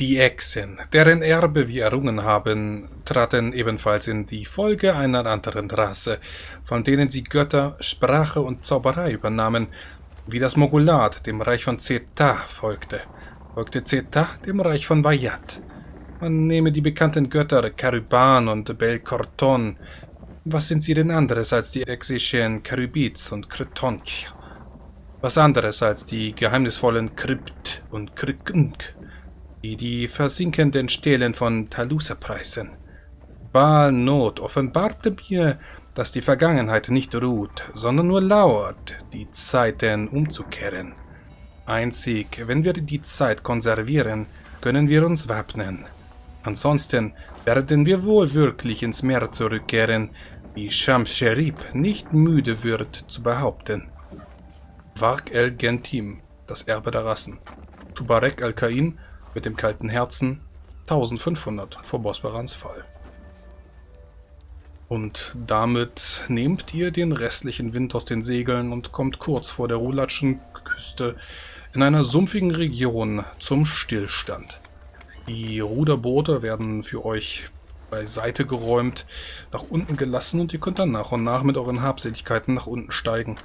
Die Echsen, deren Erbe wir errungen haben, traten ebenfalls in die Folge einer anderen Rasse, von denen sie Götter, Sprache und Zauberei übernahmen, wie das Mogulat dem Reich von Zeta folgte, folgte Zeta dem Reich von Vayat. Man nehme die bekannten Götter Karuban und Belkorton. Was sind sie denn anderes als die exischen Karybids und Kretonch? Was anderes als die geheimnisvollen Krypt und Kryknk? Die die versinkenden Stelen von Talusa preisen. Baal Not offenbarte mir, dass die Vergangenheit nicht ruht, sondern nur lauert, die Zeiten umzukehren. Einzig, wenn wir die Zeit konservieren, können wir uns wappnen. Ansonsten werden wir wohl wirklich ins Meer zurückkehren, wie Shams Sherib nicht müde wird zu behaupten. Vark el-Gentim, das Erbe der Rassen. Tubarek al-Kain mit dem kalten Herzen 1500 vor Bosbarans Fall. Und damit nehmt ihr den restlichen Wind aus den Segeln und kommt kurz vor der Rulatschen Küste in einer sumpfigen Region zum Stillstand. Die Ruderboote werden für euch beiseite geräumt, nach unten gelassen und ihr könnt dann nach und nach mit euren Habseligkeiten nach unten steigen.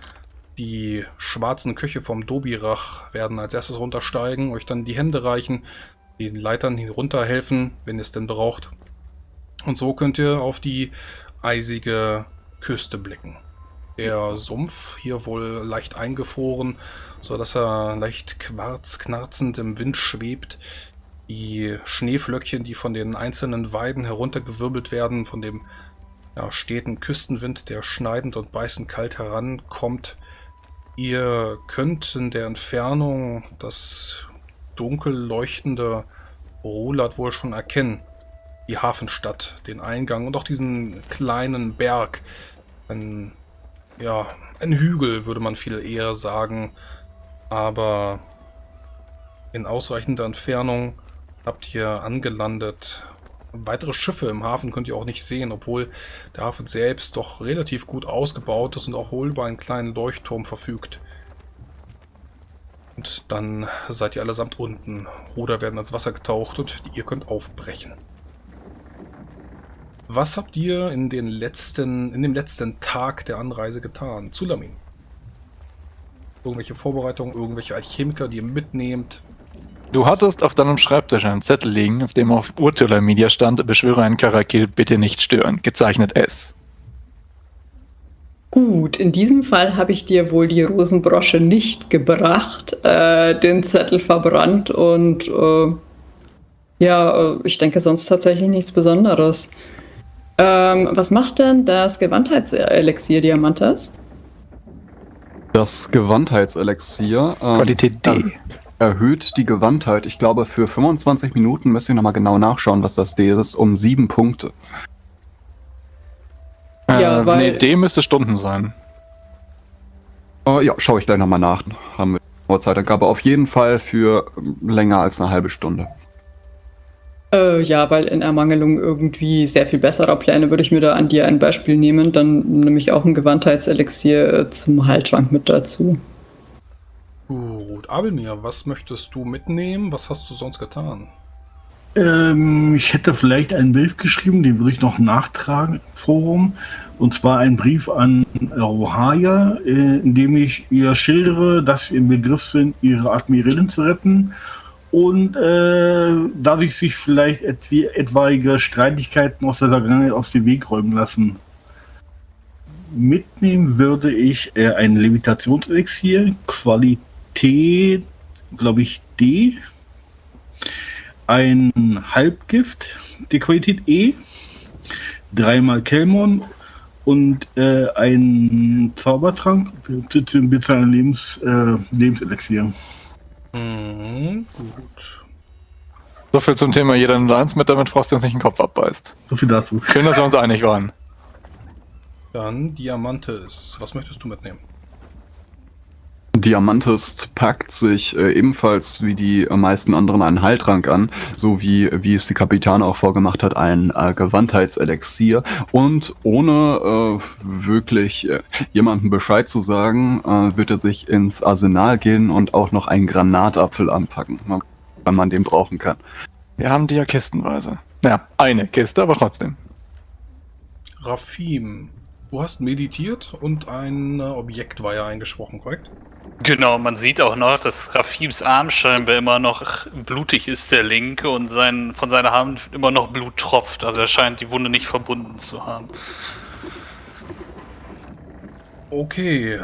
Die schwarzen Köche vom Dobirach werden als erstes runtersteigen, euch dann die Hände reichen, den Leitern hinunterhelfen, wenn ihr es denn braucht. Und so könnt ihr auf die eisige Küste blicken. Der Sumpf hier wohl leicht eingefroren, so dass er leicht quarzknarzend im Wind schwebt. Die Schneeflöckchen, die von den einzelnen Weiden heruntergewirbelt werden, von dem ja, steten Küstenwind, der schneidend und beißend kalt herankommt, Ihr könnt in der Entfernung das dunkel leuchtende Rolat wohl schon erkennen. Die Hafenstadt, den Eingang und auch diesen kleinen Berg. Ein, ja, ein Hügel würde man viel eher sagen. Aber in ausreichender Entfernung habt ihr angelandet Weitere Schiffe im Hafen könnt ihr auch nicht sehen, obwohl der Hafen selbst doch relativ gut ausgebaut ist und auch wohl über einen kleinen Leuchtturm verfügt. Und dann seid ihr allesamt unten. Ruder werden ans Wasser getaucht und ihr könnt aufbrechen. Was habt ihr in, den letzten, in dem letzten Tag der Anreise getan? Zulamin. Irgendwelche Vorbereitungen, irgendwelche Alchemiker, die ihr mitnehmt? Du hattest auf deinem Schreibtisch einen Zettel liegen, auf dem auf Urtula Media stand, beschwöre einen Karakil, bitte nicht stören. Gezeichnet S. Gut, in diesem Fall habe ich dir wohl die Rosenbrosche nicht gebracht, äh, den Zettel verbrannt und äh, ja, äh, ich denke sonst tatsächlich nichts Besonderes. Ähm, was macht denn das Gewandheitselixier Diamantes? Das Gewandheitselixier. Ähm, Qualität D erhöht die Gewandtheit. Ich glaube, für 25 Minuten müsst ihr nochmal genau nachschauen, was das D ist, um sieben Punkte. Ja, äh, weil... Nee, D müsste Stunden sein. Uh, ja, schaue ich gleich nochmal nach. Haben wir Zeitangabe. Auf jeden Fall für länger als eine halbe Stunde. Äh, ja, weil in Ermangelung irgendwie sehr viel besserer Pläne würde ich mir da an dir ein Beispiel nehmen. Dann nehme ich auch ein Gewandtheitselixier äh, zum Heiltrank mit dazu. Gut, Abelmir, was möchtest du mitnehmen? Was hast du sonst getan? Ähm, ich hätte vielleicht einen Brief geschrieben, den würde ich noch nachtragen im Forum. Und zwar einen Brief an Rohaya, äh, in dem ich ihr schildere, dass wir im Begriff sind, ihre Admiralin zu retten und äh, dadurch sich vielleicht etwa, etwaige Streitigkeiten aus der Vergangenheit aus dem Weg räumen lassen. Mitnehmen würde ich äh, ein Levitationselixier, Qualität T, glaube ich, D. Ein Halbgift, die Qualität E. Dreimal Kelmon und äh, ein Zaubertrank, bitte ein Lebens, äh, Lebenselixier. Mhm, gut. So viel zum Thema jeder nur eins mit, damit Frost uns nicht den Kopf abbeißt. So viel dazu. Schön, dass wir uns einig waren. Dann Diamantes. Was möchtest du mitnehmen? Diamantes packt sich äh, ebenfalls wie die meisten anderen einen Heiltrank an, so wie, wie es die Kapitän auch vorgemacht hat, ein äh, Gewandheitselixier und ohne äh, wirklich äh, jemandem Bescheid zu sagen, äh, wird er sich ins Arsenal gehen und auch noch einen Granatapfel anpacken, wenn man den brauchen kann. Wir haben die ja kistenweise. Ja, eine Kiste, aber trotzdem. Rafim, du hast meditiert und ein äh, Objektweiher eingesprochen, korrekt? Genau, man sieht auch noch, dass Rafims Arm scheinbar immer noch blutig ist, der linke, und sein, von seiner Hand immer noch Blut tropft. Also er scheint die Wunde nicht verbunden zu haben. Okay.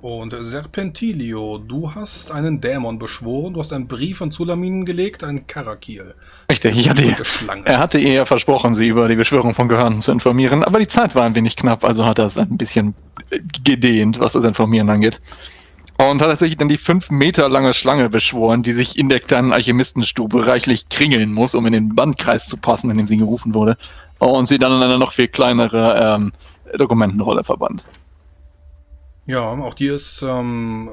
Und Serpentilio, du hast einen Dämon beschworen, du hast einen Brief an Zulamin gelegt, einen Karakil. Richtig, ich hatte, er hatte ihr ja versprochen, sie über die Beschwörung von Gehörnten zu informieren, aber die Zeit war ein wenig knapp, also hat er es ein bisschen äh, gedehnt, was das Informieren angeht. Und hat er sich dann die fünf Meter lange Schlange beschworen, die sich in der kleinen Alchemistenstube reichlich kringeln muss, um in den Bandkreis zu passen, in dem sie gerufen wurde. Und sie dann in eine noch viel kleinere ähm, Dokumentenrolle verbannt. Ja, auch dir ist ähm,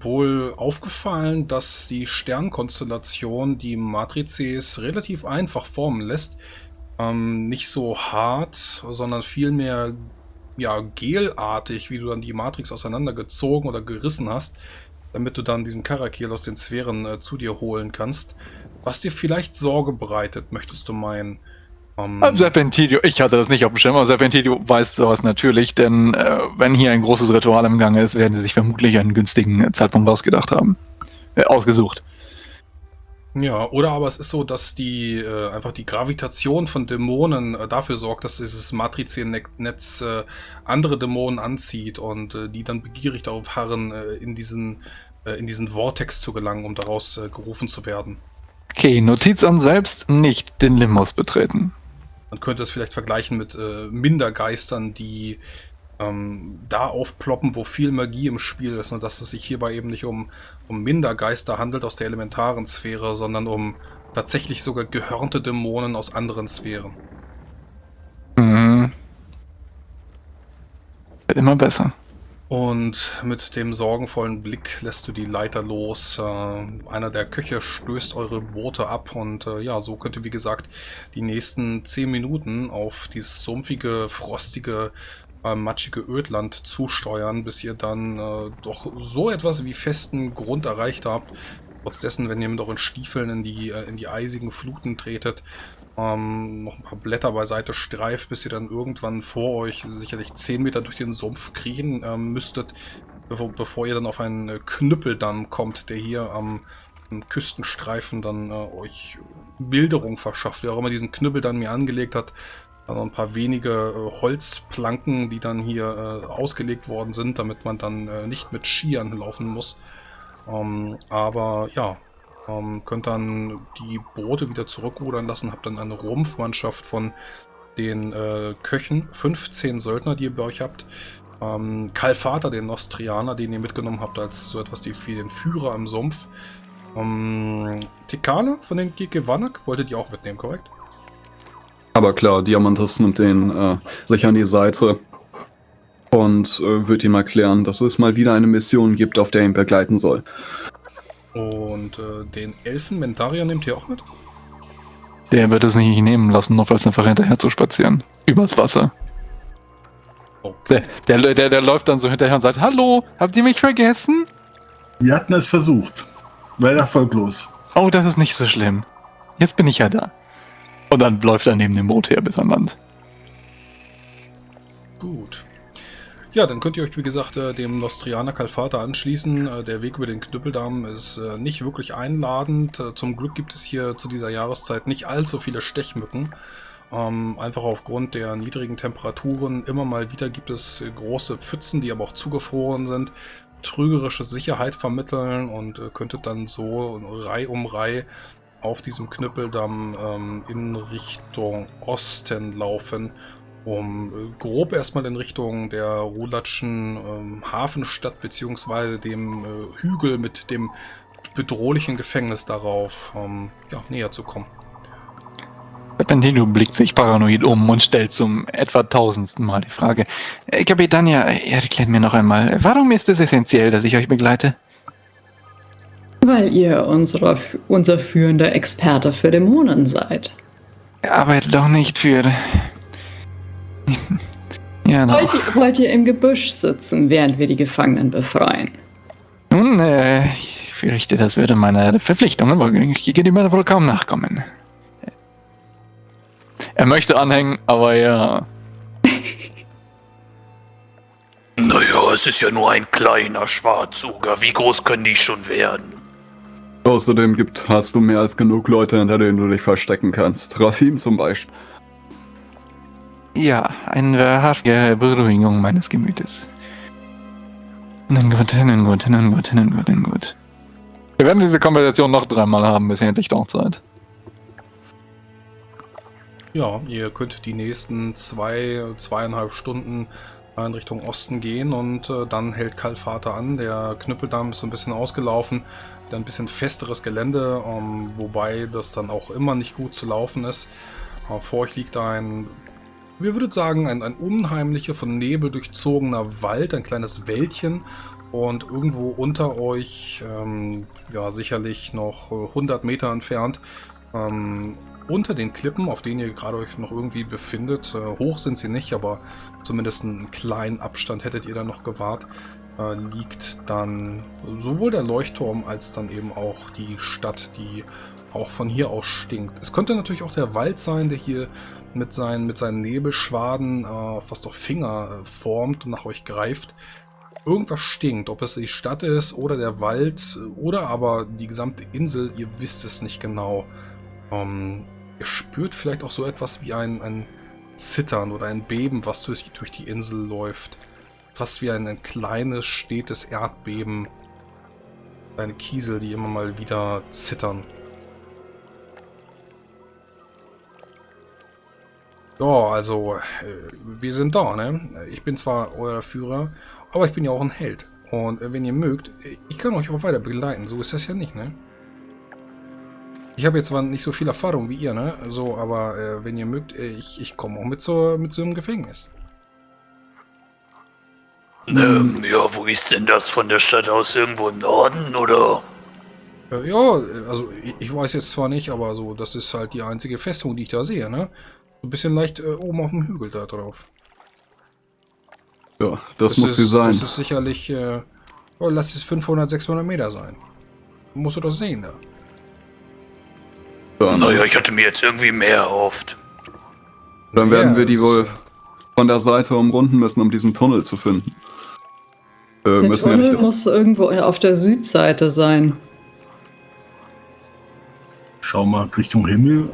wohl aufgefallen, dass die Sternkonstellation die Matrices relativ einfach formen lässt. Ähm, nicht so hart, sondern vielmehr ja, gelartig, wie du dann die Matrix auseinandergezogen oder gerissen hast, damit du dann diesen Karakil aus den Sphären äh, zu dir holen kannst. Was dir vielleicht Sorge bereitet, möchtest du meinen. Ähm, Ähm, Serpentilio, ich hatte das nicht auf dem Schirm, aber Serpentilio weiß sowas natürlich, denn äh, wenn hier ein großes Ritual im Gange ist, werden sie sich vermutlich einen günstigen Zeitpunkt ausgedacht haben. Äh, ausgesucht. Ja, oder aber es ist so, dass die äh, einfach die Gravitation von Dämonen äh, dafür sorgt, dass dieses Matriziennetz äh, andere Dämonen anzieht und äh, die dann begierig darauf harren, äh, in diesen äh, in diesen Vortex zu gelangen, um daraus äh, gerufen zu werden. Okay, Notiz an selbst, nicht den Limos betreten. Man könnte es vielleicht vergleichen mit äh, Mindergeistern, die ähm, da aufploppen, wo viel Magie im Spiel ist und dass es sich hierbei eben nicht um, um Mindergeister handelt aus der elementaren Sphäre, sondern um tatsächlich sogar gehörnte Dämonen aus anderen Sphären. Mhm. Immer besser. Und mit dem sorgenvollen Blick lässt du die Leiter los. Äh, einer der Köche stößt eure Boote ab und äh, ja, so könnt ihr, wie gesagt, die nächsten zehn Minuten auf dieses sumpfige, frostige, äh, matschige Ödland zusteuern, bis ihr dann äh, doch so etwas wie festen Grund erreicht habt. Trotz dessen, wenn ihr mit euren Stiefeln in die, äh, in die eisigen Fluten tretet, ähm, noch ein paar Blätter beiseite streift, bis ihr dann irgendwann vor euch sicherlich 10 Meter durch den Sumpf kriechen ähm, müsstet, bevor, bevor ihr dann auf einen äh, Knüppeldamm kommt, der hier am, am Küstenstreifen dann äh, euch Bilderung verschafft. Wer auch immer diesen Knüppeldamm mir angelegt hat, dann noch ein paar wenige äh, Holzplanken, die dann hier äh, ausgelegt worden sind, damit man dann äh, nicht mit Skiern laufen muss. Ähm, aber ja, ähm, könnt dann die Boote wieder zurückrudern lassen, habt dann eine Rumpfmannschaft von den äh, Köchen, 15 Söldner, die ihr bei euch habt. Ähm, Kalfater, den Nostrianer, den ihr mitgenommen habt, als so etwas wie den Führer im Sumpf. Ähm, Tikane von den Gekewanak wolltet ihr auch mitnehmen, korrekt? Aber klar, Diamantas nimmt den äh, sich an die Seite und äh, wird ihm erklären, dass es mal wieder eine Mission gibt, auf der er ihn begleiten soll. Und äh, den Elfen Mendaria nehmt ihr auch mit? Der wird es nicht nehmen lassen, noch als einfach hinterher zu spazieren. Übers Wasser. Okay. Der, der, der, der läuft dann so hinterher und sagt, Hallo, habt ihr mich vergessen? Wir hatten es versucht. Leider erfolglos. Oh, das ist nicht so schlimm. Jetzt bin ich ja da. Und dann läuft er neben dem Boot her bis an Land. Gut. Ja, dann könnt ihr euch, wie gesagt, äh, dem Nostrianer Kalfata anschließen. Äh, Der Weg über den Knüppeldamm ist äh, nicht wirklich einladend. Zum Glück gibt es hier zu dieser Jahreszeit nicht allzu viele Stechmücken. Ähm, einfach aufgrund der niedrigen Temperaturen. Immer mal wieder gibt es große Pfützen, die aber auch zugefroren sind. Trügerische Sicherheit vermitteln und äh, könntet dann so Reih um Reih auf diesem Knüppeldamm ähm, in Richtung Osten laufen um äh, grob erstmal in Richtung der Rulatschen ähm, Hafenstadt beziehungsweise dem äh, Hügel mit dem bedrohlichen Gefängnis darauf ähm, ja, näher zu kommen. Serpentino blickt sich paranoid um und stellt zum etwa tausendsten Mal die Frage. Äh, Kapitania, erklärt mir noch einmal, warum ist es essentiell, dass ich euch begleite? Weil ihr unsere, unser führender Experte für Dämonen seid. Er arbeitet doch nicht für... ja, Wollt ihr, wollt ihr im Gebüsch sitzen, während wir die Gefangenen befreien? Nun, äh, fürchte, das würde meiner Verpflichtungen gegenüber wohl kaum nachkommen. Er möchte anhängen, aber ja. Naja, es ist ja nur ein kleiner Schwarzuger. Wie groß können die schon werden? Außerdem gibt, hast du mehr als genug Leute, hinter denen du dich verstecken kannst. Rafim zum Beispiel. Ja, eine wahrhaftige Beruhigung meines Gemütes. Nun gut, nun gut, nun gut, nun gut, nun gut. Wir werden diese Konversation noch dreimal haben, bis endlich doch Zeit. Ja, ihr könnt die nächsten zwei, zweieinhalb Stunden in Richtung Osten gehen und äh, dann hält Kalvater an. Der Knüppeldamm ist so ein bisschen ausgelaufen, ein bisschen festeres Gelände, ähm, wobei das dann auch immer nicht gut zu laufen ist. Äh, vor euch liegt ein, wir würdet sagen, ein, ein unheimlicher, von Nebel durchzogener Wald, ein kleines Wäldchen und irgendwo unter euch, ähm, ja sicherlich noch 100 Meter entfernt, ähm, unter den Klippen, auf denen ihr gerade euch noch irgendwie befindet, äh, hoch sind sie nicht, aber zumindest einen kleinen Abstand hättet ihr dann noch gewahrt, äh, liegt dann sowohl der Leuchtturm als dann eben auch die Stadt, die auch von hier aus stinkt. Es könnte natürlich auch der Wald sein, der hier mit seinen, mit seinen Nebelschwaden äh, fast auf Finger äh, formt und nach euch greift. Irgendwas stinkt, ob es die Stadt ist oder der Wald oder aber die gesamte Insel, ihr wisst es nicht genau. Ähm, ihr spürt vielleicht auch so etwas wie ein, ein Zittern oder ein Beben, was durch, durch die Insel läuft. Fast wie ein, ein kleines, stetes Erdbeben. Kleine Kiesel, die immer mal wieder zittern. Ja, also, äh, wir sind da, ne? Ich bin zwar euer Führer, aber ich bin ja auch ein Held. Und äh, wenn ihr mögt, ich kann euch auch weiter begleiten. So ist das ja nicht, ne? Ich habe jetzt zwar nicht so viel Erfahrung wie ihr, ne? So, aber äh, wenn ihr mögt, äh, ich, ich komme auch mit so, mit so einem Gefängnis. Ähm, ja, wo ist denn das von der Stadt aus? Irgendwo im Norden, oder? Äh, ja, also ich, ich, weiß jetzt zwar nicht, aber so, das ist halt die einzige Festung, die ich da sehe, ne? Ein bisschen leicht äh, oben auf dem Hügel da drauf. Ja, das, das muss ist, sie sein. Das ist sicherlich, äh, oh, lass es 500, 600 Meter sein. Musst du doch sehen da. Ja, naja, ich hatte mir jetzt irgendwie mehr erhofft. Dann werden ja, wir die wohl von der Seite umrunden müssen, um diesen Tunnel zu finden. Äh, der Tunnel ja muss irgendwo auf der Südseite sein. Schau mal Richtung Himmel.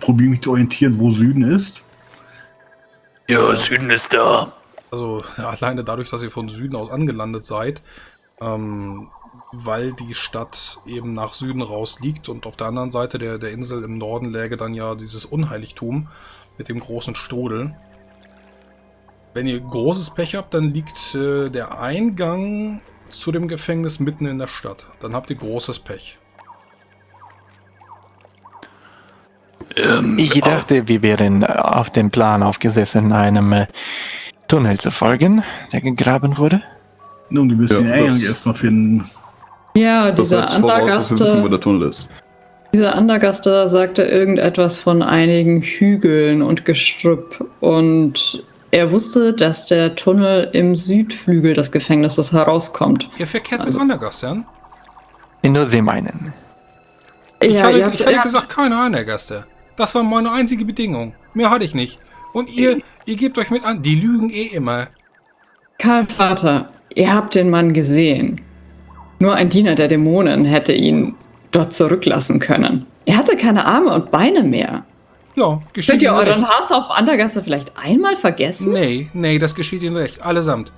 Probiere mich zu orientieren, wo Süden ist. Ja, Süden ist da. Also ja, alleine dadurch, dass ihr von Süden aus angelandet seid, ähm, weil die Stadt eben nach Süden raus liegt und auf der anderen Seite der, der Insel im Norden läge dann ja dieses Unheiligtum mit dem großen Strudel. Wenn ihr großes Pech habt, dann liegt äh, der Eingang zu dem Gefängnis mitten in der Stadt. Dann habt ihr großes Pech. Ähm, ich dachte, wir wären auf dem Plan aufgesessen, einem äh, Tunnel zu folgen, der gegraben wurde. Nun, die müssen ja, den Eingang erstmal finden. Ja, dieser das heißt, Andergaster. Wissen, wo der Tunnel ist. Dieser Andergaster sagte irgendetwas von einigen Hügeln und Gestrüpp und er wusste, dass der Tunnel im Südflügel des Gefängnisses herauskommt. Ihr verkehrt also, mit Andergastern? Nur sie meinen. Ich ja, hatte, ich hatte gesagt, keine Andergaster. Das war meine einzige Bedingung. Mehr hatte ich nicht. Und ihr, ihr gebt euch mit an. Die lügen eh immer. Karl Vater, ihr habt den Mann gesehen. Nur ein Diener der Dämonen hätte ihn dort zurücklassen können. Er hatte keine Arme und Beine mehr. Ja, geschieht Könnt ihr euren recht. Hass auf Andergasse vielleicht einmal vergessen? Nee, nee, das geschieht Ihnen recht. Allesamt.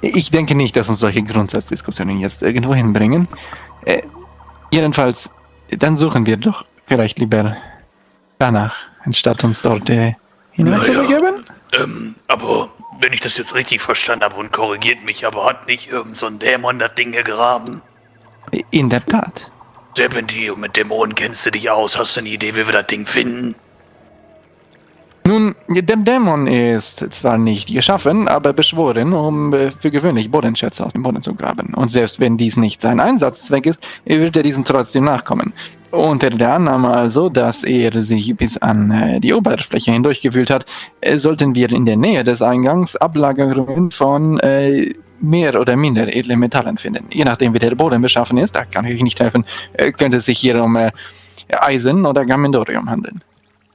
Ich denke nicht, dass uns solche Grundsatzdiskussionen jetzt irgendwo hinbringen. Äh, jedenfalls, dann suchen wir doch vielleicht lieber danach, anstatt uns dort äh, hineinzubegeben. Naja, ähm, aber wenn ich das jetzt richtig verstanden habe und korrigiert mich, aber hat nicht irgend so ein Dämon das Ding gegraben? In der Tat. Serpentio, mit Dämonen kennst du dich aus. Hast du eine Idee, wie wir das Ding finden? Nun, der Dämon ist zwar nicht geschaffen, aber beschworen, um äh, für gewöhnlich Bodenschätze aus dem Boden zu graben. Und selbst wenn dies nicht sein Einsatzzweck ist, wird er diesen trotzdem nachkommen. Unter der Annahme also, dass er sich bis an äh, die Oberfläche hindurchgewühlt hat, äh, sollten wir in der Nähe des Eingangs Ablagerungen von äh, mehr oder minder edle Metallen finden. Je nachdem, wie der Boden beschaffen ist, da kann ich nicht helfen, könnte es sich hier um äh, Eisen oder Gamendorium handeln.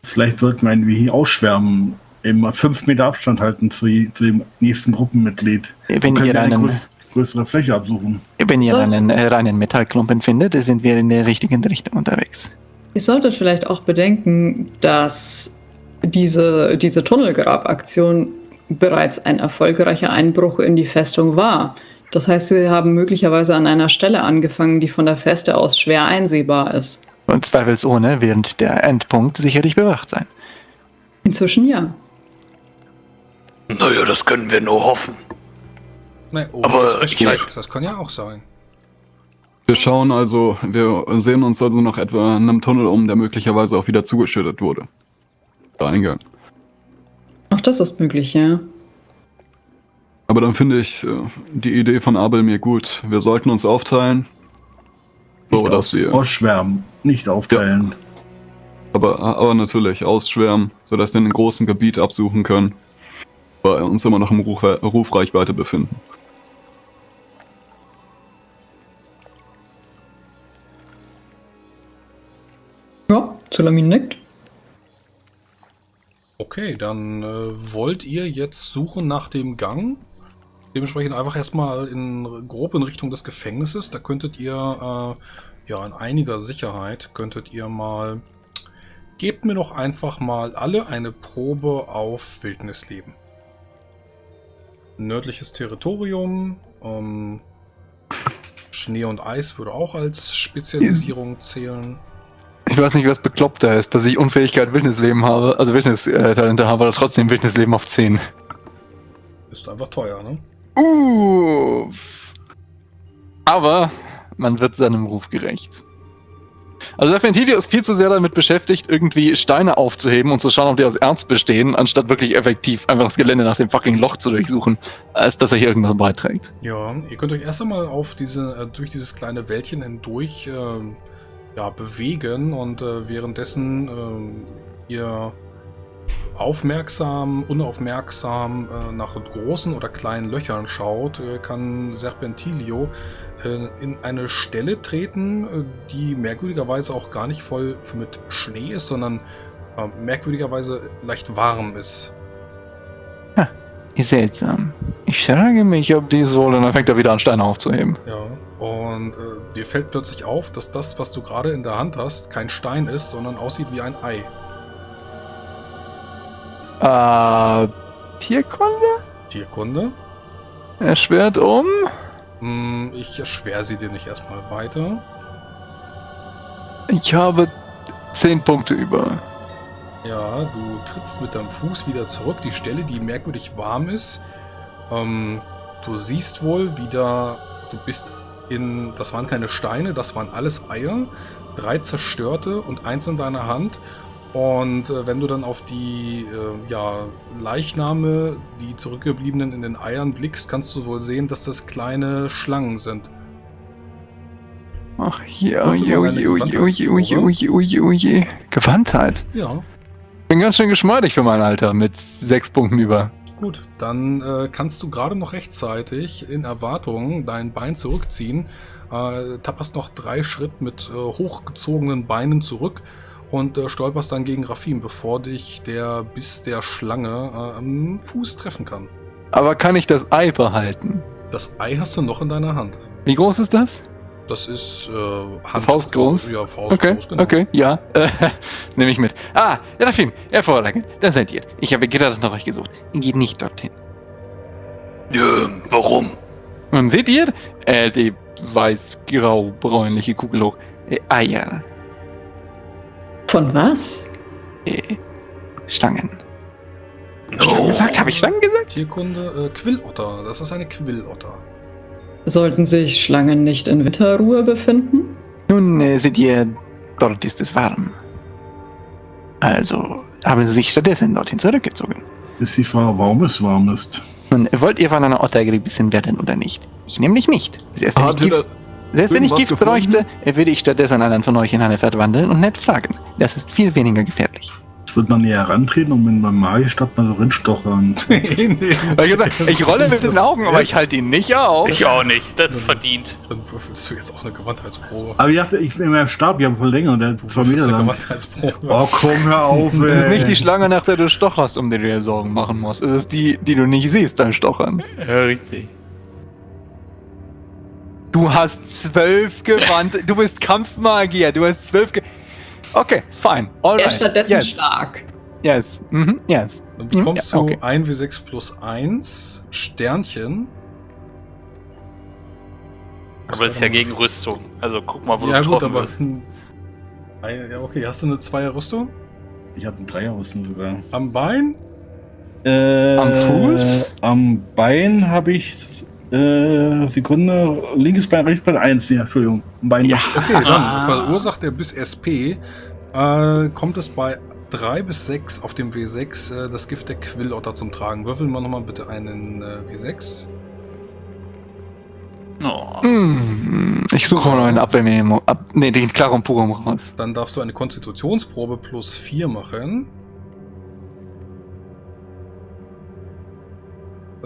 Vielleicht sollten wir ein wenig ausschwärmen, immer fünf Meter Abstand halten zu, zu dem nächsten Gruppenmitglied. Wenn ihr wir eine einen, größ größere Fläche absuchen. wenn ihr Sollte- einen äh, reinen Metallklumpen findet, sind wir in der richtigen Richtung unterwegs. Ihr solltet vielleicht auch bedenken, dass diese, diese Tunnelgrabaktion bereits ein erfolgreicher Einbruch in die Festung war. Das heißt, sie haben möglicherweise an einer Stelle angefangen, die von der Feste aus schwer einsehbar ist. Und zweifelsohne wird der Endpunkt sicherlich bewacht sein. Inzwischen ja. Naja, das können wir nur hoffen. Ne, oh, Aber ist recht ich- weit. Das kann ja auch sein. Wir schauen also, wir sehen uns also noch etwa in einem Tunnel um, der möglicherweise auch wieder zugeschüttet wurde. Der Eingang. Auch das ist möglich, ja. Aber dann finde ich äh, die Idee von Abel mir gut. Wir sollten uns aufteilen. So, dass wir, ausschwärmen, nicht aufteilen. aber, aber natürlich ausschwärmen, sodass wir in einem großen Gebiet absuchen können. Weil wir uns immer noch im Ruf, Rufreichweite befinden. Ja, Zulamin nickt. Okay, dann äh, wollt ihr jetzt suchen nach dem Gang. Dementsprechend einfach erstmal in grob in Richtung des Gefängnisses. Da könntet ihr äh, ja in einiger Sicherheit könntet ihr mal. Gebt mir doch einfach mal alle eine Probe auf Wildnisleben. Nördliches Territorium. Ähm, Schnee und Eis würde auch als Spezialisierung zählen. Ich weiß nicht, was bekloppter ist, dass ich Unfähigkeit Wildnisleben habe, also Wildnistalente habe, oder trotzdem Wildnisleben auf 10. Ist einfach teuer, ne? Uh. Aber man wird seinem Ruf gerecht. Also der Ventilio ist viel zu sehr damit beschäftigt, irgendwie Steine aufzuheben und zu schauen, ob die aus Erz bestehen, anstatt wirklich effektiv einfach das Gelände nach dem fucking Loch zu durchsuchen, als dass er hier irgendwas beiträgt. Ja, ihr könnt euch erst einmal auf diese, äh, durch dieses kleine Wäldchen hindurch ähm, ja, bewegen und äh, währenddessen ähm, ihr aufmerksam, unaufmerksam äh, nach großen oder kleinen Löchern schaut, äh, kann Serpentilio äh, in eine Stelle treten, äh, die merkwürdigerweise auch gar nicht voll mit Schnee ist, sondern äh, merkwürdigerweise leicht warm ist. Seltsam. Ich frage mich, ob dies wohl, und dann fängt er wieder an, Steine aufzuheben. Ja, und äh, dir fällt plötzlich auf, dass das, was du gerade in der Hand hast, kein Stein ist, sondern aussieht wie ein Ei. Äh, Tierkunde? Tierkunde. Erschwert um? Hm, ich erschwer sie dir nicht erstmal weiter. Ich habe 10 Punkte über. Ja, du trittst mit deinem Fuß wieder zurück, die Stelle, die merkwürdig warm ist. Ähm, du siehst wohl wieder, du bist in, das waren keine Steine, das waren alles Eier, drei zerstörte und eins in deiner Hand. Und äh, wenn du dann auf die äh, ja, Leichname, die zurückgebliebenen in den Eiern blickst, kannst du wohl sehen, dass das kleine Schlangen sind. Ach, oje, mal eine oje, oje, oje, oje, oje, oje, oje. Gewandtheit. Ja, Bin ganz schön geschmeidig für mein Alter, mit 6 Punkten über. Gut, dann äh, kannst du gerade noch rechtzeitig in Erwartung dein Bein zurückziehen, äh, tapperst noch drei Schritt mit äh, hochgezogenen Beinen zurück und äh, stolperst dann gegen Rafim, bevor dich der Biss der Schlange äh, am Fuß treffen kann. Aber kann ich das Ei behalten? Das Ei hast du noch in deiner Hand. Wie groß ist das? Das ist äh, Hand Faustgroß? Ja, Faustgroß, Okay, genau. okay, ja. Äh, Nehme ich mit. Ah, Rafim, hervorragend. Da seid ihr. Ich habe gerade nach euch gesucht. Geht nicht dorthin. Ja, warum? Und seht ihr? Äh, die weiß-grau-bräunliche Kugel hoch. Äh, Eier. Von was? Äh, Stangen. Hab ich Oh. Stangen gesagt? Habe ich Stangen gesagt? Tierkunde, äh, Quillotter. Das ist eine Quillotter. Sollten sich Schlangen nicht in Winterruhe befinden? Nun, äh, seht ihr, dort ist es warm. Also haben sie sich stattdessen dorthin zurückgezogen. Ist die Frage, warum es warm ist. Nun, wollt ihr von einer Otter gebissen werden oder nicht? Ich nämlich nicht. Habt ihr Gift, da selbst wenn ich Gift gefunden? bräuchte, würde ich stattdessen einen von euch in eine verwandeln und nett fragen. Das ist viel weniger gefährlich. Ich würde mal näher rantreten und mit meinem Magiestab mal so rinstochern. nee, nee. Ich, gesagt, ich rolle mit den Augen, aber ich halte ihn nicht auf. Ich auch nicht, das ist verdient. Dann würfelst du jetzt auch eine Gewandheitsprobe. Aber ich dachte, ich bin in meinem Stab, ich habe voll länger und der Du zwei Meter eine lang. Gewandheitsprobe. Oh, komm, hör auf, ey. Das ist nicht die Schlange, nach der du stocherst, um die du dir Sorgen machen musst. Es ist die, die du nicht siehst beim Stochern. Ja, richtig. Du hast zwölf gewandt. du bist Kampfmagier. Du hast zwölf ge Okay, fine. All Er right. stattdessen yes. stark. Yes. Mhm. Yes. Dann bekommst Ja, okay. du 1 W6 plus 1 Sternchen. Aber das ist ja gegen Rüstung. Also guck mal, wo ja, du gut, getroffen aber. wirst. ein- Ja, okay, hast du eine Zweierrüstung? Ich habe einen Dreierrüstung sogar. Am Bein? Äh, Am Fuß? Am Bein habe ich. Äh, Sekunde. Linkes Bein, rechtes Bein, eins. Ja, Entschuldigung. Bein. Ja. Okay, dann Ah. verursacht er bis SP. Äh, kommt es bei 3 bis 6 auf dem W6 äh, das Gift der Quillotter zum Tragen. Würfeln wir nochmal bitte einen äh, W6. Oh. Hm, Ich suche mal noch einen Abwehrmemo. Ab, nee, den Clarum Purum raus. Dann darfst du eine Konstitutionsprobe plus 4 machen.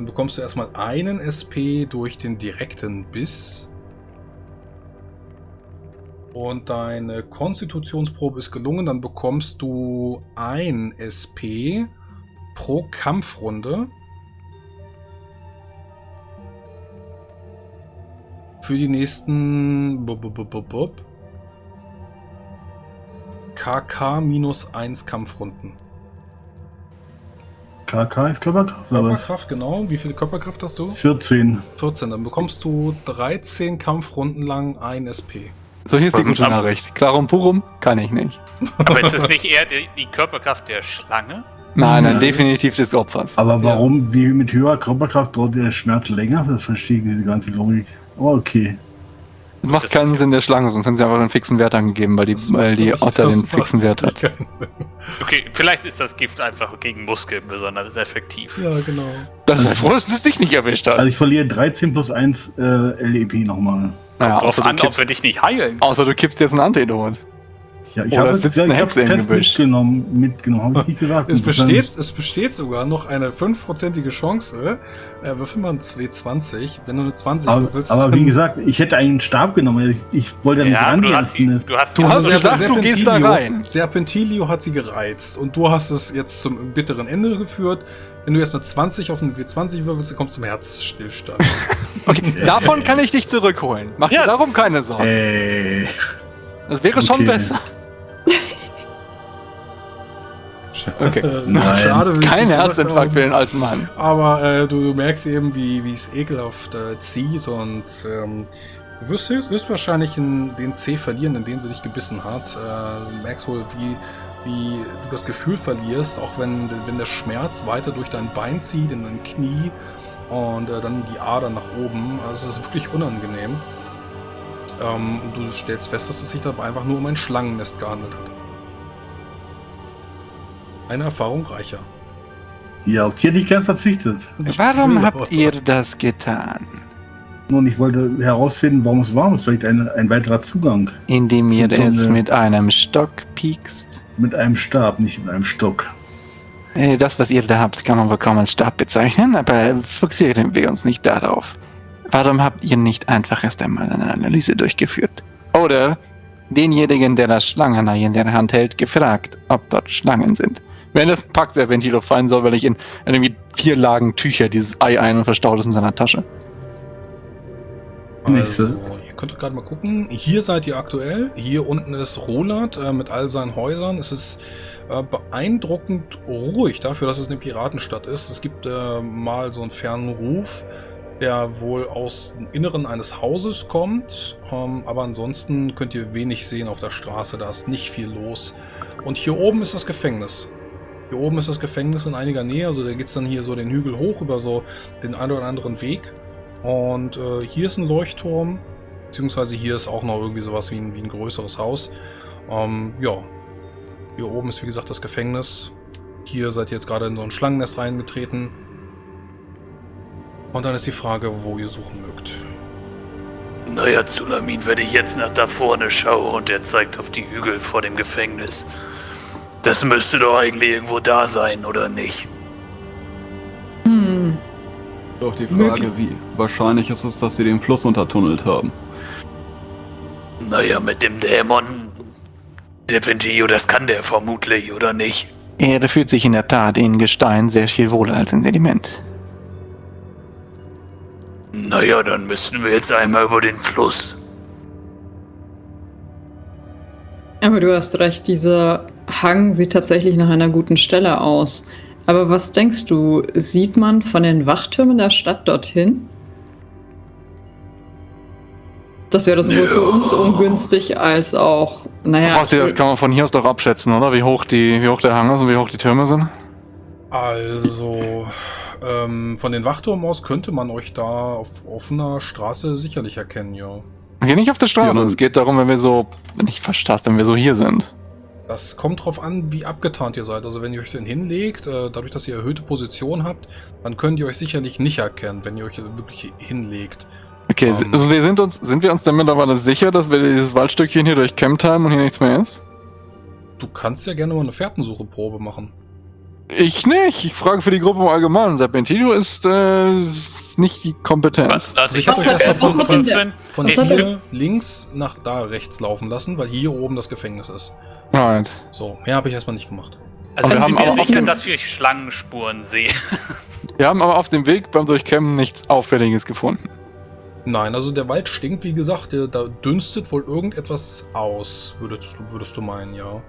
Dann bekommst du erstmal einen SP durch den direkten Biss. Und deine Konstitutionsprobe ist gelungen. Dann bekommst du ein SP pro Kampfrunde. Für die nächsten bub, bub, bub, bub, bub. KK minus 1 Kampfrunden. KK ist Körperkraft? Körperkraft, genau. Wie viel Körperkraft hast du? 14. 14. Dann bekommst du 13 Kampfrunden lang ein SP. So, hier ist die gute Nachricht. Clarum Purum kann ich nicht. Aber ist es nicht eher die, die Körperkraft der Schlange? Nein, nein, definitiv des Opfers. Aber warum, wie mit höherer Körperkraft dauert der Schmerz länger? Das verstehe ich diese ganze Logik. Oh, okay. Das macht Das- keinen Sinn der Schlange, sonst hätten sie einfach einen fixen Wert angegeben, weil die, weil die Otter den fixen Wert hat. Okay, vielleicht ist das Gift einfach gegen Muskeln besonders effektiv. Ja, genau. Das ist froh, dass es dich nicht erwischt hat. Also ich verliere 13 plus 1 äh, LEP nochmal. naja, Darauf außer, an, du ob wir kippst, dich nicht heilen. außer du kippst jetzt ein Antidot. Ja, ich Oder habe sitzt ja, eine ich Hexe hab im Gebüsch. mitgenommen, mitgenommen, habe ich nicht gesagt. Es besteht, es besteht sogar noch eine 5%ige Chance. Äh, würfel mal ein 220. Wenn du eine 20 dann- würfelst, Aber, aber wie gesagt, ich hätte einen Stab genommen. Ich, ich wollte ja nicht Ja, aber du hast, rangehen. du hast Du hast Also andere- gesagt, du gehst da Serpentilio- rein. Serpentilio hat sie gereizt und du hast es jetzt zum bitteren Ende geführt. Wenn du jetzt eine 20 auf eine W20 würfelst, dann kommst du zum Herzstillstand. Okay, davon kann ich dich zurückholen. Mach Ja, dir darum keine Sorgen. Äh, Das wäre schon okay. besser. Okay. Nein. Schade, Kein Herzinfarkt für den alten Mann. Aber äh, du, du merkst eben, wie wie es ekelhaft äh, zieht und ähm, du wirst, wirst wahrscheinlich in den C verlieren, in den sie dich gebissen hat. Äh, du merkst wohl, wie, wie du das Gefühl verlierst, auch wenn, wenn der Schmerz weiter durch dein Bein zieht, in dein Knie und äh, dann die Ader nach oben. Also es ist wirklich unangenehm. Ähm, und du stellst fest, dass es sich dabei einfach nur um ein Schlangennest gehandelt hat. Eine Erfahrung reicher. ja, hätte ich gern verzichtet. Warum habt ihr das getan? Nun, ich wollte herausfinden, warum es warm ist. Vielleicht ein, ein weiterer Zugang. Indem ihr So es mit einem Stock piekst? Mit einem Stab, nicht mit einem Stock. Äh, Das, was ihr da habt, kann man wohl kaum als Stab bezeichnen, aber fokussieren wir uns nicht darauf. Warum habt ihr nicht einfach erst einmal eine Analyse durchgeführt? Oder denjenigen, der das Schlangenei in der Hand hält, gefragt, ob dort Schlangen sind? Wenn das Packserventilo fallen soll, weil ich in irgendwie vier Lagen Tücher dieses Ei ein und verstaut es in seiner Tasche. Also, so. ihr könnt gerade mal gucken. Hier seid ihr aktuell. Hier unten ist Roland äh, mit all seinen Häusern. Es ist äh, beeindruckend ruhig dafür, dass es eine Piratenstadt ist. Es gibt äh, mal so einen fernen Ruf, der wohl aus dem Inneren eines Hauses kommt. Ähm, aber ansonsten könnt ihr wenig sehen auf der Straße. Da ist nicht viel los. Und hier oben ist das Gefängnis. Hier oben ist das Gefängnis in einiger Nähe. Also da geht es dann hier so den Hügel hoch über so den einen oder anderen Weg. Und äh, hier ist ein Leuchtturm, beziehungsweise hier ist auch noch irgendwie sowas wie ein, wie ein größeres Haus. Ähm, ja, hier oben ist wie gesagt das Gefängnis. Hier seid ihr jetzt gerade in so ein Schlangennest reingetreten. Und dann ist die Frage, wo ihr suchen mögt. Naja, Zulamin, wenn ich jetzt nach da vorne schaue und er zeigt auf die Hügel vor dem Gefängnis, Das müsste doch eigentlich irgendwo da sein, oder nicht? Hm. Doch die Frage, wie wahrscheinlich ist es, dass sie den Fluss untertunnelt haben. Naja, mit dem Dämon Dipentio, das kann der vermutlich, oder nicht? Er fühlt sich in der Tat in Gestein sehr viel wohler als in Sediment. Naja, dann müssten wir jetzt einmal über den Fluss. Aber du hast recht, dieser Hang sieht tatsächlich nach einer guten Stelle aus. Aber was denkst du, sieht man von den Wachtürmen der Stadt dorthin? Das wäre sowohl für uns ungünstig als auch, naja. Basti, das kann man von hier aus doch abschätzen, oder? Wie hoch, die, wie hoch der Hang ist und wie hoch die Türme sind? Also, ähm, von den Wachturm aus könnte man euch da auf offener Straße sicherlich erkennen, ja. Geh nicht auf der Straße. Ja, es geht darum, wenn wir so, wenn ich verstehst, wenn wir so hier sind. Das kommt drauf an, wie abgetarnt ihr seid. Also wenn ihr euch denn hinlegt, äh, dadurch, dass ihr erhöhte Position habt, dann könnt ihr euch sicherlich nicht erkennen, wenn ihr euch wirklich hinlegt. Okay, Ähm. also wir sind uns, sind wir uns denn mittlerweile sicher, dass wir dieses Waldstückchen hier durchkämmt haben und hier nichts mehr ist? Du kannst ja gerne mal eine Fährtensuche-Probe machen. Ich nicht. Ich frage für die Gruppe im Allgemeinen. Serpentino ist, äh, ist nicht die Kompetenz. Also ich hab euch erstmal von, von, von hat hier links nach da rechts laufen lassen, weil hier oben das Gefängnis ist. Alright. So, mehr habe ich erstmal nicht gemacht. Also wir ich haben aber sicher, dass wir Schlangenspuren sehen. Wir haben aber auf dem Weg beim Durchkämmen nichts Auffälliges gefunden. Nein, also der Wald stinkt, wie gesagt, der, da dünstet wohl irgendetwas aus, würdest, du- würdest du meinen, ja.